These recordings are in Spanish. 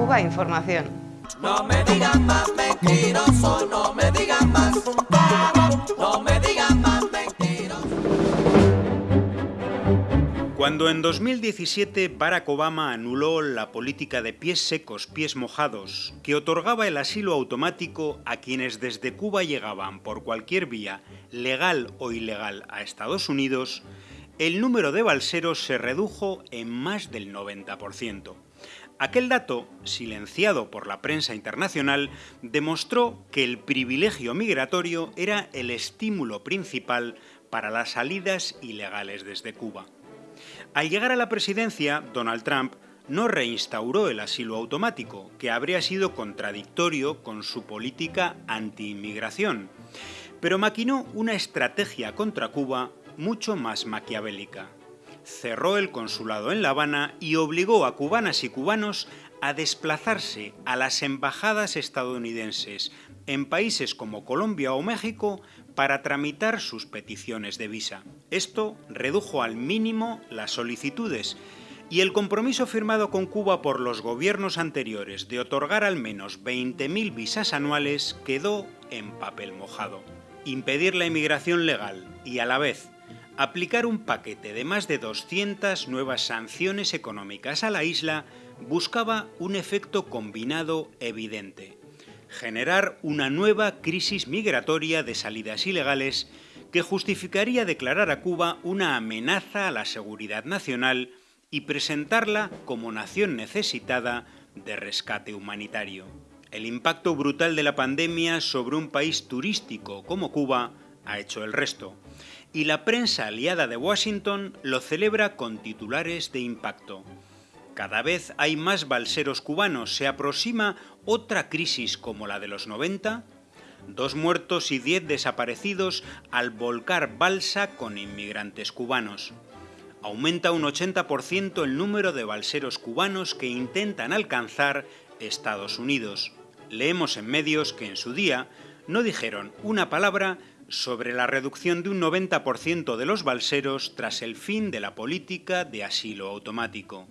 Cuba Información. No me digan más mentiroso, no me digan más. No me digan más mentiroso. Cuando en 2017 Barack Obama anuló la política de pies secos, pies mojados, que otorgaba el asilo automático a quienes desde Cuba llegaban por cualquier vía, legal o ilegal, a Estados Unidos, el número de balseros se redujo en más del 90%. Aquel dato, silenciado por la prensa internacional, demostró que el privilegio migratorio era el estímulo principal para las salidas ilegales desde Cuba. Al llegar a la presidencia, Donald Trump no reinstauró el asilo automático, que habría sido contradictorio con su política anti-inmigración, pero maquinó una estrategia contra Cuba mucho más maquiavélica. Cerró el consulado en La Habana y obligó a cubanas y cubanos a desplazarse a las embajadas estadounidenses en países como Colombia o México para tramitar sus peticiones de visa. Esto redujo al mínimo las solicitudes y el compromiso firmado con Cuba por los gobiernos anteriores de otorgar al menos 20.000 visas anuales quedó en papel mojado. Impedir la inmigración legal y a la vez aplicar un paquete de más de 200 nuevas sanciones económicas a la isla buscaba un efecto combinado evidente. Generar una nueva crisis migratoria de salidas ilegales que justificaría declarar a Cuba una amenaza a la seguridad nacional y presentarla como nación necesitada de rescate humanitario. El impacto brutal de la pandemia sobre un país turístico como Cuba ha hecho el resto y la prensa aliada de Washington lo celebra con titulares de impacto. Cada vez hay más balseros cubanos, se aproxima otra crisis como la de los 90, dos muertos y diez desaparecidos al volcar balsa con inmigrantes cubanos. Aumenta un 80% el número de balseros cubanos que intentan alcanzar Estados Unidos. Leemos en medios que en su día no dijeron una palabra sobre la reducción de un 90% de los balseros tras el fin de la política de asilo automático.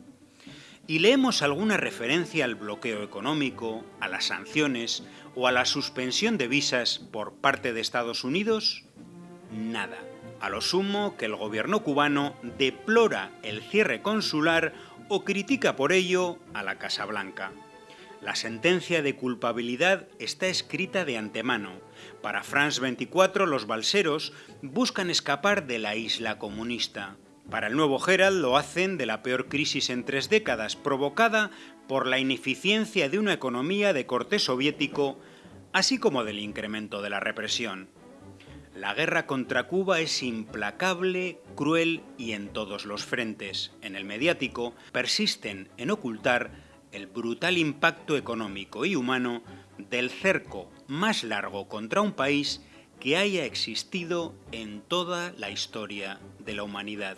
Y leemos alguna referencia al bloqueo económico, a las sanciones o a la suspensión de visas por parte de Estados Unidos? Nada. A lo sumo que el gobierno cubano deplora el cierre consular o critica por ello a la Casa Blanca. La sentencia de culpabilidad está escrita de antemano. Para France 24, los balseros buscan escapar de la isla comunista. Para el nuevo Herald lo hacen de la peor crisis en tres décadas, provocada por la ineficiencia de una economía de corte soviético, así como del incremento de la represión. La guerra contra Cuba es implacable, cruel y en todos los frentes. En el mediático persisten en ocultar el brutal impacto económico y humano del cerco más largo contra un país que haya existido en toda la historia de la humanidad.